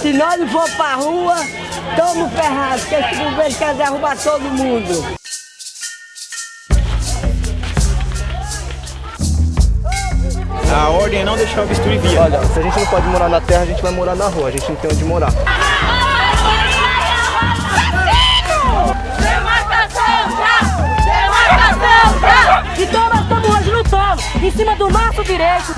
Se nós não for pra rua, estamos ferrados, porque esse governo quer derrubar todo mundo. A ordem é não deixar o bisturi via. Olha, se a gente não pode morar na terra, a gente vai morar na rua. A gente não tem onde morar. Demarcação já! Demarcação já! Então nós estamos hoje lutando em cima do nosso direito.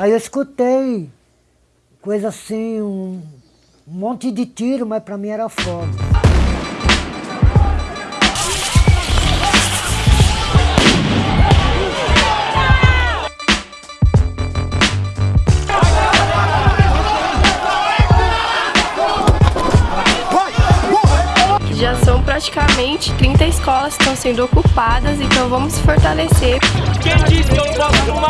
Aí eu escutei coisa assim, um, um monte de tiro, mas pra mim era fogo. Já são praticamente 30 escolas que estão sendo ocupadas, então vamos fortalecer. Quem disse que eu não posso fumar?